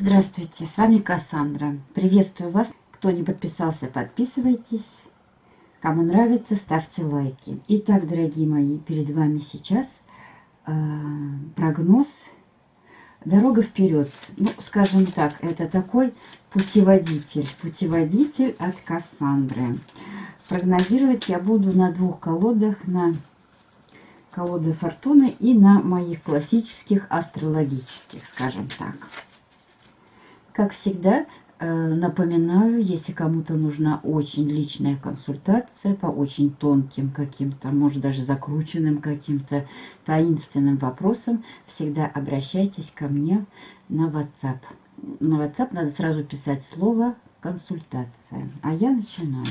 здравствуйте, с вами Кассандра. Приветствую вас. Кто не подписался, подписывайтесь. Кому нравится, ставьте лайки. Итак, дорогие мои, перед вами сейчас э, прогноз «Дорога вперед». Ну, скажем так, это такой путеводитель. Путеводитель от Кассандры. Прогнозировать я буду на двух колодах, на колоды фортуны и на моих классических астрологических, скажем так. Как всегда, э, напоминаю, если кому-то нужна очень личная консультация по очень тонким каким-то, может даже закрученным каким-то таинственным вопросам, всегда обращайтесь ко мне на WhatsApp. На WhatsApp надо сразу писать слово «консультация». А я начинаю.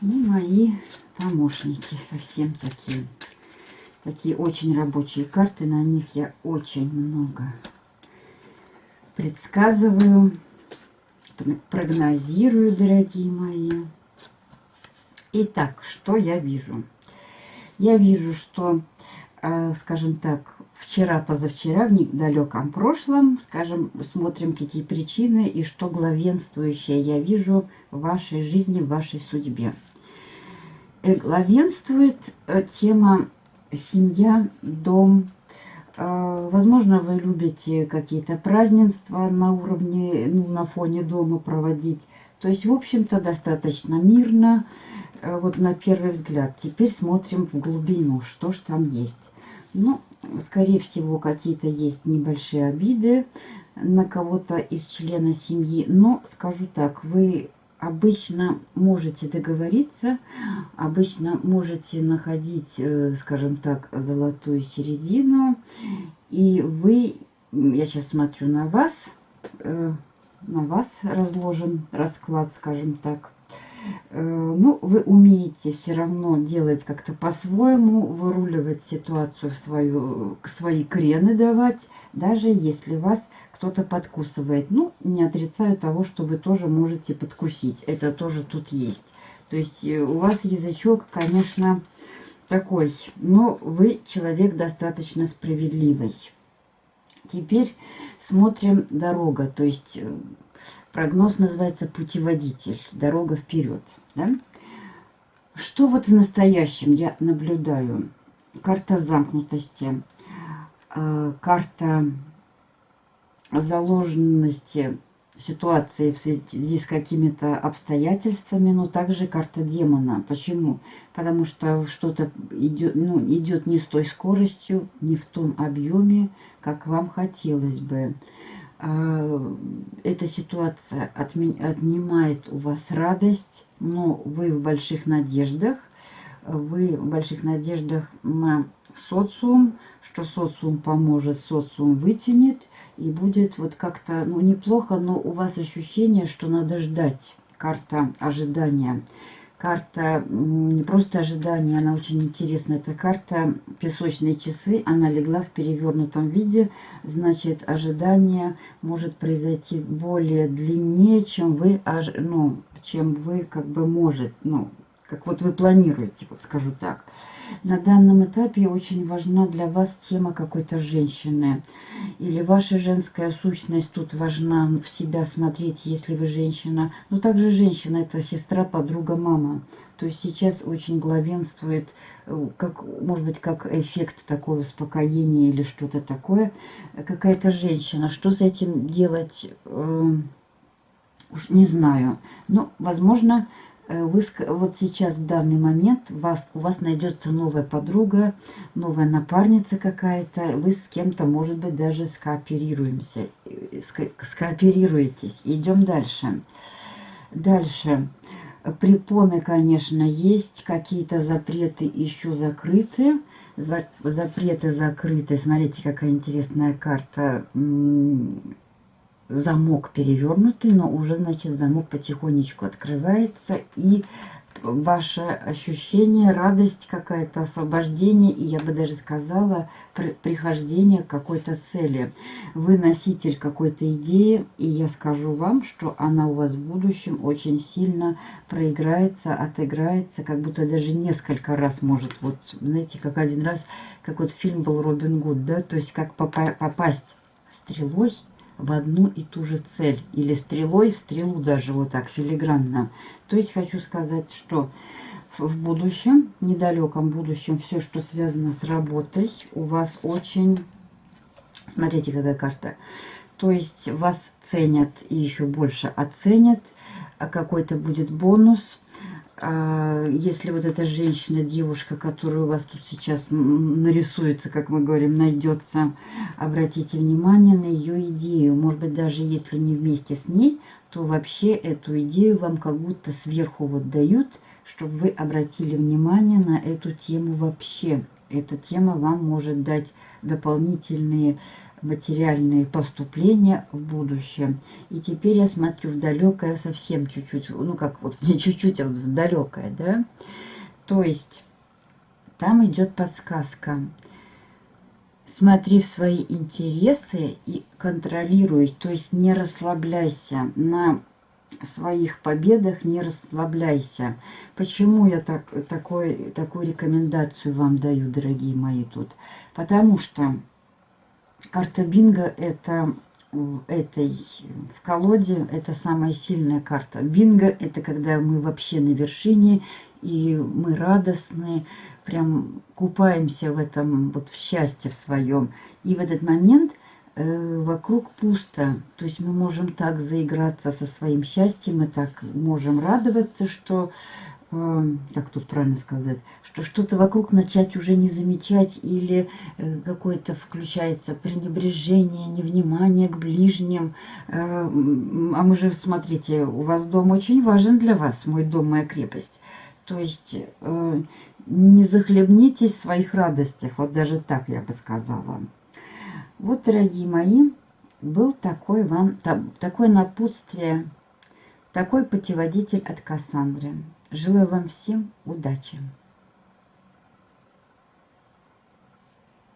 И мои помощники совсем такие. Такие очень рабочие карты. На них я очень много предсказываю, прогнозирую, дорогие мои. Итак, что я вижу? Я вижу, что, э, скажем так, вчера-позавчера, в недалеком прошлом, скажем, смотрим, какие причины и что главенствующее я вижу в вашей жизни, в вашей судьбе. Э, главенствует э, тема семья, дом. Э, возможно, вы любите какие-то празднества на уровне, ну, на фоне дома проводить. То есть, в общем-то, достаточно мирно, вот на первый взгляд. Теперь смотрим в глубину, что ж там есть. Ну, скорее всего, какие-то есть небольшие обиды на кого-то из члена семьи. Но, скажу так, вы обычно можете договориться, обычно можете находить, э, скажем так, золотую середину. И вы, я сейчас смотрю на вас, э, на вас разложен расклад, скажем так. Э, ну, вы умеете все равно делать как-то по-своему, выруливать ситуацию в свою, свои крены давать, даже если вас кто-то подкусывает. Ну, не отрицаю того, что вы тоже можете подкусить. Это тоже тут есть. То есть э, у вас язычок, конечно, такой, но вы человек достаточно справедливый. Теперь смотрим дорога, то есть э, прогноз называется путеводитель, дорога вперед. Да? Что вот в настоящем я наблюдаю? Карта замкнутости, э, карта заложенности ситуации в связи с какими-то обстоятельствами, но также карта демона. Почему? Потому что что-то идет, ну, идет не с той скоростью, не в том объеме, как вам хотелось бы. А, эта ситуация отнимает у вас радость, но вы в больших надеждах, вы в больших надеждах на социум, что социум поможет, социум вытянет, и будет вот как-то, ну, неплохо, но у вас ощущение, что надо ждать. Карта ожидания. Карта не просто ожидания, она очень интересная. Это карта песочные часы, она легла в перевернутом виде. Значит, ожидание может произойти более длиннее, чем вы, ну, чем вы как бы может, ну, как вот вы планируете, вот скажу так. На данном этапе очень важна для вас тема какой-то женщины. Или ваша женская сущность тут важна в себя смотреть, если вы женщина. Но также женщина – это сестра, подруга, мама. То есть сейчас очень главенствует, э, как, может быть, как эффект такого успокоения или что-то такое. Какая-то женщина. Что с этим делать, э, уж не знаю. Но, возможно, Э, вы вот сейчас в данный момент вас, у вас найдется новая подруга, новая напарница какая-то, вы с кем-то, может быть, даже скооперируемся, э, скооперируетесь. Идем дальше. Дальше. Препоны, конечно, есть, какие-то запреты еще закрыты. Запреты закрыты. Смотрите, какая интересная карта замок перевернутый, но уже, значит, замок потихонечку открывается. И ваше ощущение, радость какая-то, освобождение, и я бы даже сказала, прихождение к какой-то цели. Вы носитель какой-то идеи, и я скажу вам, что она у вас в будущем очень сильно проиграется, отыграется, как будто даже несколько раз может, вот, знаете, как один раз, как вот фильм был «Робин Гуд», да, то есть как попасть стрелой в одну и ту же цель. Или стрелой в стрелу даже вот так филигранно. То есть хочу сказать, что в будущем, недалеком будущем, все, что связано с работой, у вас очень... Смотрите, какая карта. То есть вас ценят и еще больше оценят. А какой-то будет бонус а если вот эта женщина, девушка, которая у вас тут сейчас нарисуется, как мы говорим, найдется, обратите внимание на ее идею. Может быть, даже если не вместе с ней, то вообще эту идею вам как будто сверху вот дают, чтобы вы обратили внимание на эту тему вообще. Эта тема вам может дать дополнительные материальные поступления в будущем. И теперь я смотрю в далекое совсем чуть-чуть, ну как вот не чуть-чуть, а вот в далекое, да. То есть там идет подсказка. Смотри в свои интересы и контролируй, то есть не расслабляйся на своих победах, не расслабляйся. Почему я так, такой, такую рекомендацию вам даю, дорогие мои, тут? Потому что Карта бинго это в этой в колоде это самая сильная карта. Бинго это когда мы вообще на вершине и мы радостны, прям купаемся в этом вот в счастье в своем. И в этот момент э, вокруг пусто. То есть мы можем так заиграться со своим счастьем, мы так можем радоваться, что как тут правильно сказать, что что-то вокруг начать уже не замечать или э, какое-то включается пренебрежение, невнимание к ближним. А мы же, смотрите, у вас дом очень важен для вас, мой дом, моя крепость. То есть э, не захлебнитесь в своих радостях, вот даже так я бы сказала. Вот, дорогие мои, был такой вам, такое напутствие, такой путеводитель от Кассандры. Желаю вам всем удачи!